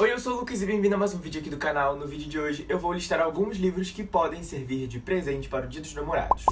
Oi, eu sou o Lucas e bem-vindo a mais um vídeo aqui do canal. No vídeo de hoje eu vou listar alguns livros que podem servir de presente para o Dia dos Namorados.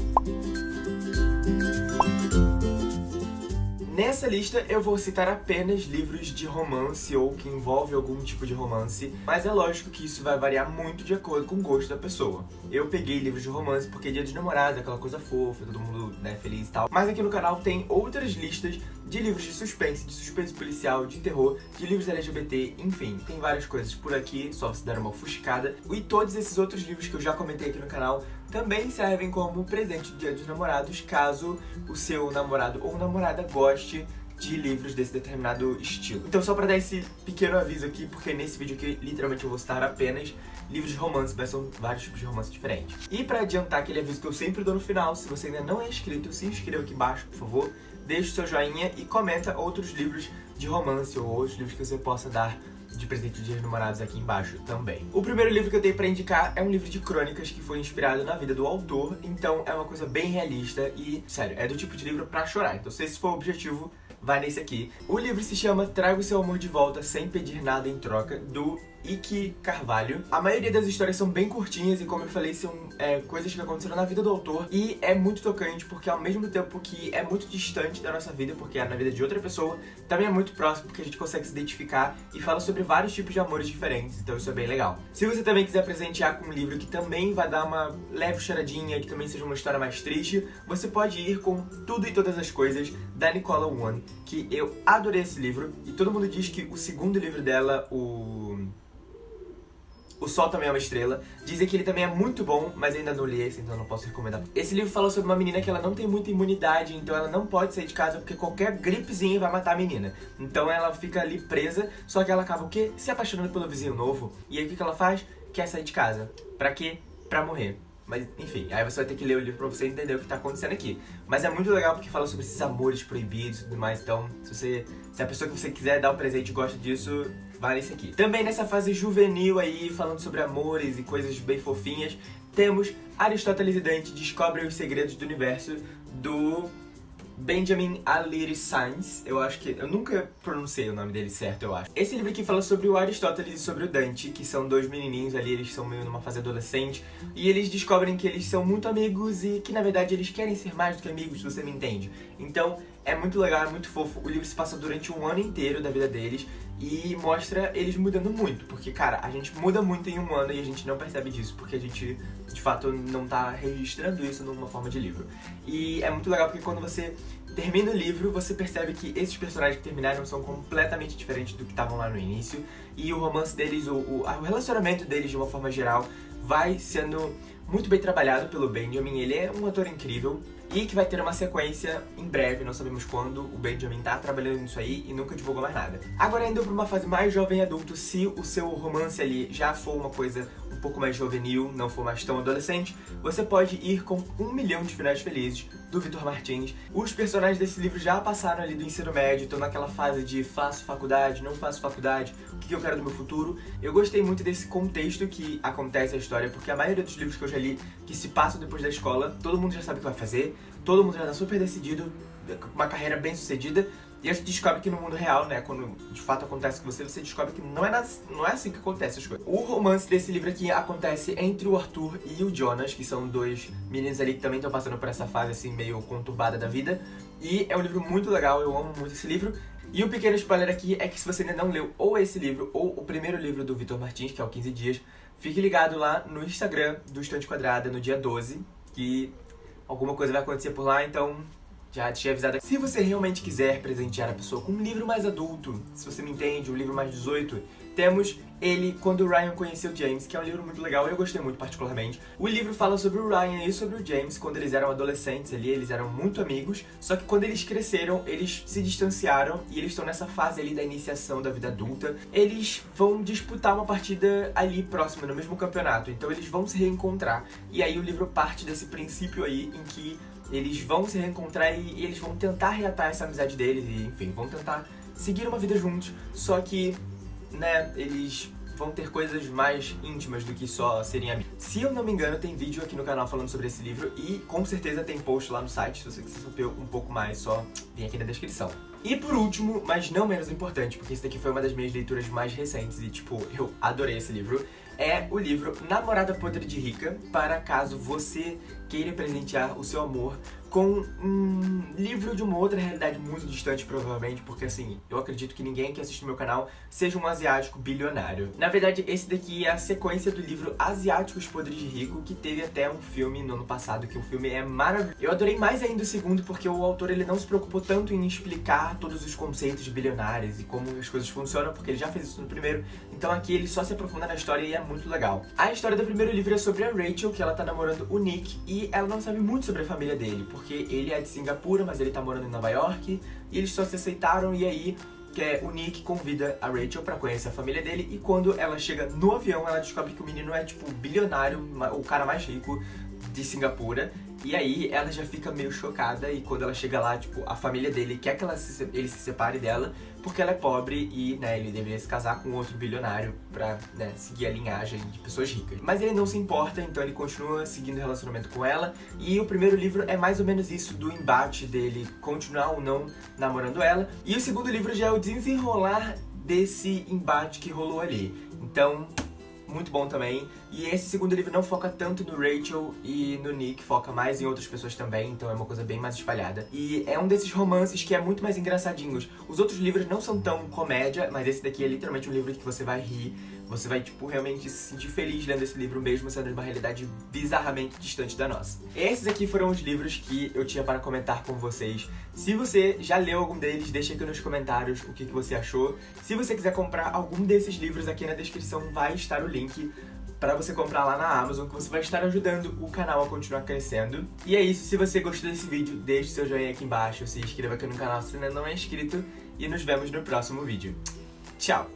Nessa lista eu vou citar apenas livros de romance ou que envolve algum tipo de romance, mas é lógico que isso vai variar muito de acordo com o gosto da pessoa. Eu peguei livros de romance porque dia dos namorados, aquela coisa fofa, todo mundo né, feliz e tal. Mas aqui no canal tem outras listas de livros de suspense, de suspense policial, de terror, de livros LGBT, enfim, tem várias coisas por aqui, só você dar uma ofuscada. E todos esses outros livros que eu já comentei aqui no canal também servem como presente do Dia dos Namorados, caso o seu namorado ou namorada goste de livros desse determinado estilo. Então só pra dar esse pequeno aviso aqui, porque nesse vídeo aqui literalmente eu vou citar apenas livros de romance, mas são vários tipos de romance diferentes. E pra adiantar aquele aviso que eu sempre dou no final, se você ainda não é inscrito, se inscreva aqui embaixo, por favor, deixe o seu joinha e comenta outros livros de romance ou outros livros que você possa dar de presente de namorados aqui embaixo também. O primeiro livro que eu tenho pra indicar é um livro de crônicas que foi inspirado na vida do autor, então é uma coisa bem realista e, sério, é do tipo de livro pra chorar. Então se esse for o objetivo, vai nesse aqui. O livro se chama Traga o seu amor de volta sem pedir nada em troca, do Ike Carvalho. A maioria das histórias são bem curtinhas e, como eu falei, são é, coisas que aconteceram na vida do autor. E é muito tocante porque, ao mesmo tempo que é muito distante da nossa vida, porque é na vida de outra pessoa, também é muito próximo porque a gente consegue se identificar e fala sobre vários tipos de amores diferentes. Então isso é bem legal. Se você também quiser presentear com um livro que também vai dar uma leve choradinha, que também seja uma história mais triste, você pode ir com Tudo e Todas as Coisas, da Nicola One, que eu adorei esse livro. E todo mundo diz que o segundo livro dela, o... O Sol também é uma estrela. Dizem que ele também é muito bom, mas ainda não li esse, então não posso recomendar. Esse livro fala sobre uma menina que ela não tem muita imunidade, então ela não pode sair de casa porque qualquer gripezinha vai matar a menina. Então ela fica ali presa, só que ela acaba o quê? Se apaixonando pelo vizinho novo. E aí o que ela faz? Quer sair de casa. Pra quê? Pra morrer. Mas, enfim, aí você vai ter que ler o livro pra você entender o que tá acontecendo aqui. Mas é muito legal porque fala sobre esses amores proibidos e tudo mais, então se você... Se a pessoa que você quiser dar um presente gosta disso, vale esse aqui. Também nessa fase juvenil aí, falando sobre amores e coisas bem fofinhas, temos Aristóteles e Dante descobrem os segredos do universo do Benjamin Aliri Sainz, eu acho que... Eu nunca pronunciei o nome dele certo, eu acho. Esse livro aqui fala sobre o Aristóteles e sobre o Dante, que são dois menininhos ali, eles são meio numa fase adolescente, e eles descobrem que eles são muito amigos e que, na verdade, eles querem ser mais do que amigos, você me entende. Então, é muito legal, é muito fofo. O livro se passa durante um ano inteiro da vida deles e mostra eles mudando muito, porque, cara, a gente muda muito em um ano e a gente não percebe disso, porque a gente, de fato, não tá registrando isso numa forma de livro. E é muito legal porque quando você termina o livro, você percebe que esses personagens que terminaram são completamente diferentes do que estavam lá no início, e o romance deles, o, o, o relacionamento deles, de uma forma geral, vai sendo muito bem trabalhado pelo Benjamin, ele é um ator incrível, e que vai ter uma sequência em breve, não sabemos quando, o Benjamin tá trabalhando nisso aí e nunca divulgou mais nada. Agora indo pra uma fase mais jovem adulto, se o seu romance ali já for uma coisa um pouco mais juvenil, não for mais tão adolescente, você pode ir com Um Milhão de Finais Felizes, do Vitor Martins. Os personagens desse livro já passaram ali do ensino médio, estão naquela fase de faço faculdade, não faço faculdade, o que eu quero do meu futuro. Eu gostei muito desse contexto que acontece a história, porque a maioria dos livros que eu já li, que se passam depois da escola, todo mundo já sabe o que vai fazer, todo mundo já tá super decidido, uma carreira bem sucedida, e a gente descobre que no mundo real, né, quando de fato acontece com você, você descobre que não é, não é assim que acontece as coisas. O romance desse livro aqui acontece entre o Arthur e o Jonas, que são dois meninos ali que também estão passando por essa fase assim meio conturbada da vida. E é um livro muito legal, eu amo muito esse livro. E um pequeno spoiler aqui é que se você ainda não leu ou esse livro ou o primeiro livro do Vitor Martins, que é o 15 Dias, fique ligado lá no Instagram do Estante Quadrada no dia 12, que alguma coisa vai acontecer por lá, então já tinha avisado. Se você realmente quiser presentear a pessoa com um livro mais adulto, se você me entende, um livro mais 18, temos ele Quando o Ryan Conheceu James, que é um livro muito legal, eu gostei muito particularmente. O livro fala sobre o Ryan e sobre o James quando eles eram adolescentes ali, eles eram muito amigos, só que quando eles cresceram, eles se distanciaram e eles estão nessa fase ali da iniciação da vida adulta. Eles vão disputar uma partida ali próxima, no mesmo campeonato, então eles vão se reencontrar. E aí o livro parte desse princípio aí em que eles vão se reencontrar e, e eles vão tentar reatar essa amizade deles e, enfim, vão tentar seguir uma vida juntos, só que né, eles vão ter coisas mais íntimas do que só serem amigos. Se eu não me engano, tem vídeo aqui no canal falando sobre esse livro e com certeza tem post lá no site, se você quiser saber um pouco mais, só vem aqui na descrição. E por último, mas não menos importante, porque esse daqui foi uma das minhas leituras mais recentes e, tipo, eu adorei esse livro, é o livro Namorada Podre de Rica, para caso você queira presentear o seu amor com um livro de uma outra realidade muito distante, provavelmente, porque assim, eu acredito que ninguém que assiste meu canal seja um asiático bilionário. Na verdade, esse daqui é a sequência do livro Asiáticos Podres de Rico, que teve até um filme no ano passado, que o filme é maravilhoso. Eu adorei mais ainda o segundo, porque o autor ele não se preocupou tanto em explicar todos os conceitos de bilionários e como as coisas funcionam, porque ele já fez isso no primeiro, então aqui ele só se aprofunda na história e é muito legal. A história do primeiro livro é sobre a Rachel, que ela tá namorando o Nick, e ela não sabe muito sobre a família dele, porque ele é de Singapura, mas ele tá morando em Nova York, e eles só se aceitaram, e aí que é o Nick convida a Rachel pra conhecer a família dele, e quando ela chega no avião, ela descobre que o menino é, tipo, bilionário, o cara mais rico de Singapura, e aí ela já fica meio chocada e quando ela chega lá, tipo, a família dele quer que ela se, ele se separe dela porque ela é pobre e, né, ele deveria se casar com outro bilionário pra, né, seguir a linhagem de pessoas ricas. Mas ele não se importa, então ele continua seguindo o relacionamento com ela e o primeiro livro é mais ou menos isso do embate dele continuar ou não namorando ela. E o segundo livro já é o desenrolar desse embate que rolou ali. Então, muito bom também. E esse segundo livro não foca tanto no Rachel e no Nick, foca mais em outras pessoas também, então é uma coisa bem mais espalhada. E é um desses romances que é muito mais engraçadinhos. Os outros livros não são tão comédia, mas esse daqui é literalmente um livro que você vai rir, você vai, tipo, realmente se sentir feliz lendo esse livro mesmo sendo uma realidade bizarramente distante da nossa. Esses aqui foram os livros que eu tinha para comentar com vocês. Se você já leu algum deles, deixa aqui nos comentários o que, que você achou. Se você quiser comprar algum desses livros, aqui na descrição vai estar o link para você comprar lá na Amazon, que você vai estar ajudando o canal a continuar crescendo. E é isso, se você gostou desse vídeo, deixe seu joinha aqui embaixo, se inscreva aqui no canal se ainda não é inscrito, e nos vemos no próximo vídeo. Tchau!